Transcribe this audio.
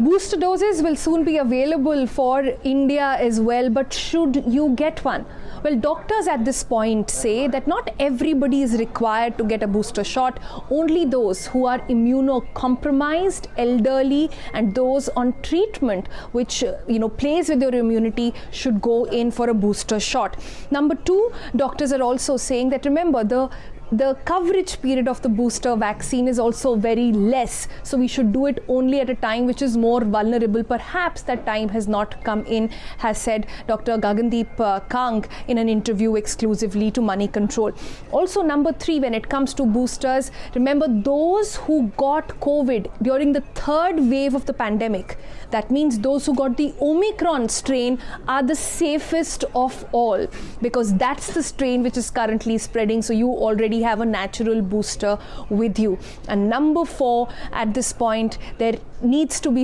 Booster doses will soon be available for India as well, but should you get one? Well, doctors at this point say that not everybody is required to get a booster shot. Only those who are immunocompromised, elderly, and those on treatment, which you know plays with your immunity, should go in for a booster shot. Number two, doctors are also saying that remember the the coverage period of the booster vaccine is also very less. So we should do it only at a time which is more vulnerable. Perhaps that time has not come in, has said Dr. Gagandeep uh, Kang in an interview exclusively to Moneycontrol. Also, number three, when it comes to boosters, remember those who got COVID during the third wave of the pandemic. That means those who got the Omicron strain are the safest of all because that's the strain which is currently spreading. So you already have a natural booster with you. And number four, at this point, there needs to be